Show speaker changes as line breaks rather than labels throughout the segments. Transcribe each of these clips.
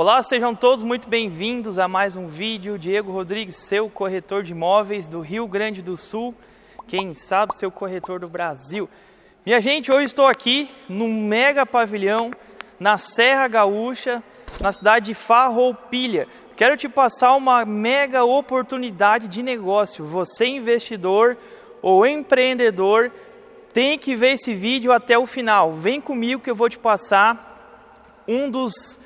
Olá, sejam todos muito bem-vindos a mais um vídeo. Diego Rodrigues, seu corretor de imóveis do Rio Grande do Sul, quem sabe seu corretor do Brasil. Minha gente, hoje estou aqui num mega pavilhão na Serra Gaúcha, na cidade de Farroupilha. Quero te passar uma mega oportunidade de negócio. Você investidor ou empreendedor tem que ver esse vídeo até o final. Vem comigo que eu vou te passar um dos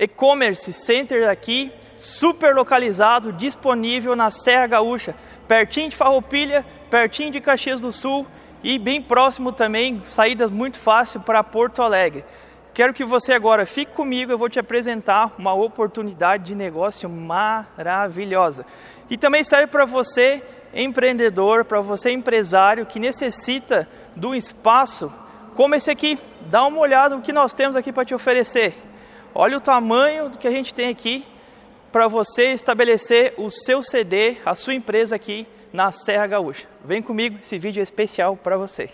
e-commerce center aqui, super localizado, disponível na Serra Gaúcha, pertinho de Farroupilha, pertinho de Caxias do Sul e bem próximo também, saídas muito fácil para Porto Alegre. Quero que você agora fique comigo, eu vou te apresentar uma oportunidade de negócio maravilhosa. E também serve para você, empreendedor, para você empresário que necessita de um espaço como esse aqui. Dá uma olhada no que nós temos aqui para te oferecer. Olha o tamanho do que a gente tem aqui para você estabelecer o seu CD, a sua empresa aqui na Serra Gaúcha. Vem comigo, esse vídeo é especial para você.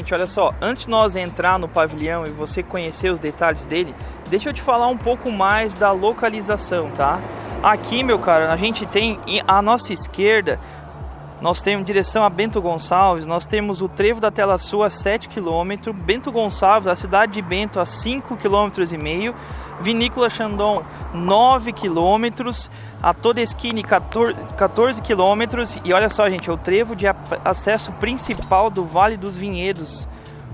Gente, olha só, antes de nós entrar no pavilhão e você conhecer os detalhes dele, deixa eu te falar um pouco mais da localização, tá? Aqui, meu cara, a gente tem à nossa esquerda, nós temos direção a Bento Gonçalves, nós temos o Trevo da Tela Sul a 7 km, Bento Gonçalves, a cidade de Bento a 5 km e meio, Vinícola Chandon 9 quilômetros, a toda esquina 14, 14 quilômetros e olha só gente, é o trevo de acesso principal do Vale dos Vinhedos,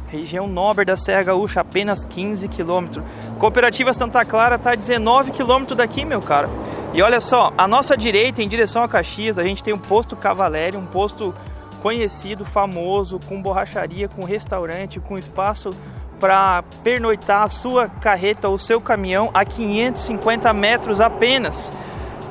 região nobre da Serra Gaúcha, apenas 15 quilômetros. Cooperativa Santa Clara está a 19 quilômetros daqui, meu cara. E olha só, a nossa direita, em direção a Caxias, a gente tem um posto Cavalério, um posto conhecido, famoso, com borracharia, com restaurante, com espaço para pernoitar a sua carreta ou seu caminhão a 550 metros apenas.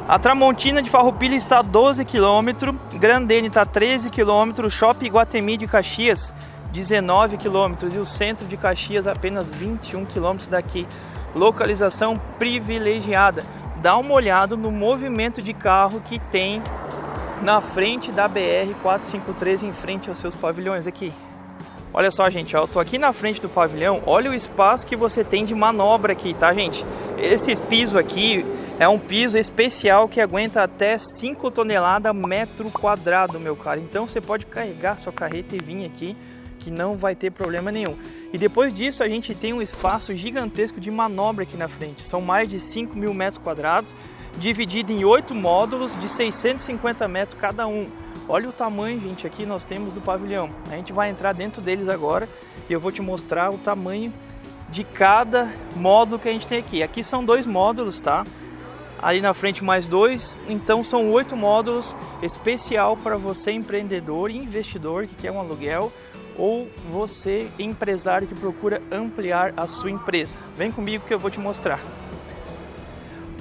A Tramontina de Farroupilha está a 12 km, Grandene está a 13 km, Shopping Guatemi de Caxias 19 km e o centro de Caxias apenas 21 km daqui. Localização privilegiada. Dá uma olhada no movimento de carro que tem na frente da BR 453 em frente aos seus pavilhões aqui. Olha só, gente, ó, eu tô aqui na frente do pavilhão. Olha o espaço que você tem de manobra aqui, tá, gente? Esse piso aqui é um piso especial que aguenta até 5 toneladas metro quadrado, meu cara. Então você pode carregar sua carreta e vir aqui que não vai ter problema nenhum. E depois disso a gente tem um espaço gigantesco de manobra aqui na frente. São mais de 5 mil metros quadrados, dividido em oito módulos de 650 metros cada um. Olha o tamanho, gente, aqui nós temos do pavilhão. A gente vai entrar dentro deles agora e eu vou te mostrar o tamanho de cada módulo que a gente tem aqui. Aqui são dois módulos, tá? Ali na frente mais dois, então são oito módulos especial para você empreendedor e investidor que quer um aluguel ou você empresário que procura ampliar a sua empresa. Vem comigo que eu vou te mostrar.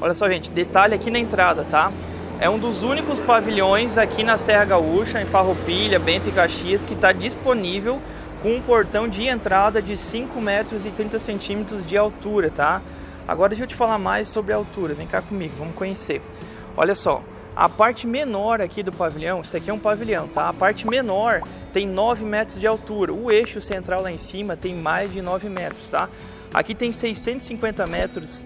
Olha só, gente, detalhe aqui na entrada, tá? É um dos únicos pavilhões aqui na Serra Gaúcha, em Farroupilha, Bento e Caxias, que está disponível com um portão de entrada de 5 metros e 30 centímetros de altura, tá? Agora deixa eu te falar mais sobre a altura, vem cá comigo, vamos conhecer. Olha só, a parte menor aqui do pavilhão, isso aqui é um pavilhão, tá? A parte menor tem 9 metros de altura, o eixo central lá em cima tem mais de 9 metros, tá? Aqui tem 650 metros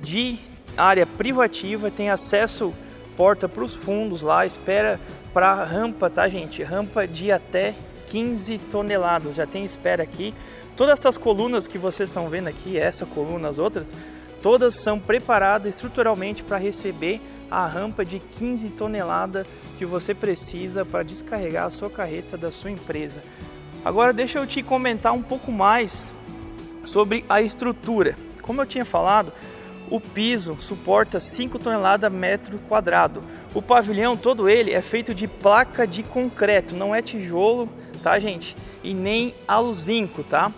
de área privativa, tem acesso porta para os fundos lá, espera para rampa, tá gente? Rampa de até 15 toneladas, já tem espera aqui. Todas essas colunas que vocês estão vendo aqui, essa coluna, as outras, todas são preparadas estruturalmente para receber a rampa de 15 toneladas que você precisa para descarregar a sua carreta da sua empresa. Agora deixa eu te comentar um pouco mais sobre a estrutura. Como eu tinha falado, o piso suporta 5 toneladas metro quadrado. O pavilhão todo ele é feito de placa de concreto, não é tijolo, tá gente? E nem aluzinco, tá?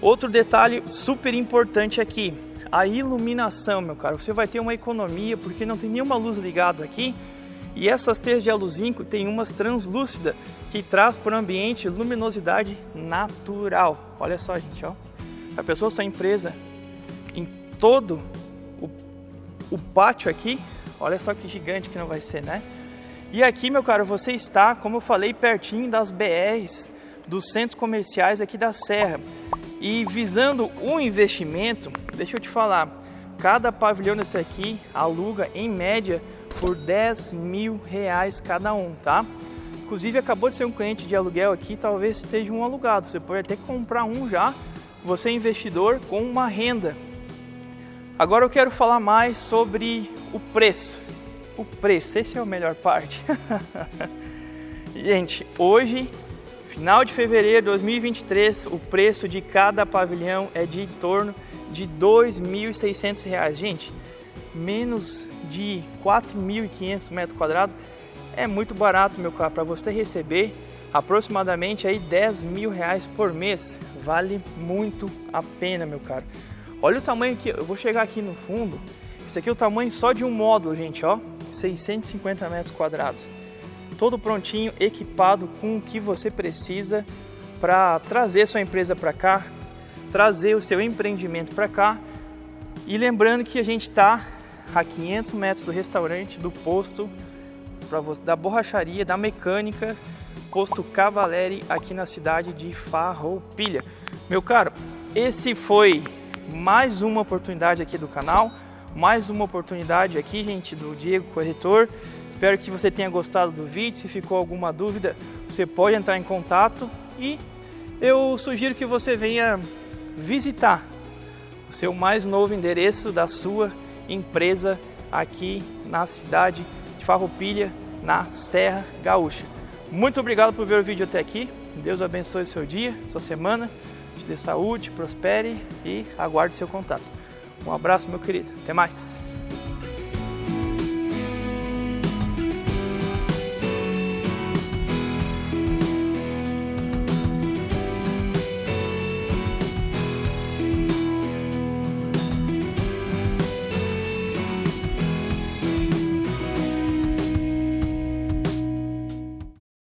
Outro detalhe super importante aqui, a iluminação, meu caro. Você vai ter uma economia porque não tem nenhuma luz ligada aqui. E essas teias de aluzinco tem umas translúcida que traz para o ambiente luminosidade natural. Olha só, gente, ó. A pessoa sua empresa em todo o, o pátio aqui, olha só que gigante que não vai ser, né? E aqui, meu caro, você está, como eu falei, pertinho das BRs, dos centros comerciais aqui da Serra. E visando o investimento, deixa eu te falar, cada pavilhão desse aqui aluga em média por 10 mil reais cada um, tá? Inclusive acabou de ser um cliente de aluguel aqui, talvez esteja um alugado. Você pode até comprar um já, você é investidor com uma renda Agora eu quero falar mais sobre o preço. O preço, esse é a melhor parte. Gente, hoje, final de fevereiro de 2023, o preço de cada pavilhão é de em torno de R$ 2.600. Gente, menos de 4.500 metros quadrados é muito barato, meu caro, para você receber aproximadamente aí 10 mil reais por mês. Vale muito a pena, meu caro. Olha o tamanho que eu vou chegar aqui no fundo. Isso aqui é o tamanho só de um módulo, gente, ó. 650 metros quadrados. Todo prontinho, equipado com o que você precisa para trazer sua empresa para cá, trazer o seu empreendimento para cá. E lembrando que a gente está a 500 metros do restaurante, do posto, da borracharia, da mecânica, posto Cavaleri aqui na cidade de Farroupilha. Meu caro, esse foi mais uma oportunidade aqui do canal, mais uma oportunidade aqui, gente, do Diego Corretor. Espero que você tenha gostado do vídeo. Se ficou alguma dúvida, você pode entrar em contato e eu sugiro que você venha visitar o seu mais novo endereço da sua empresa aqui na cidade de Farroupilha, na Serra Gaúcha. Muito obrigado por ver o vídeo até aqui. Deus abençoe seu dia, sua semana te dê saúde, prospere e aguarde seu contato. Um abraço, meu querido. Até mais.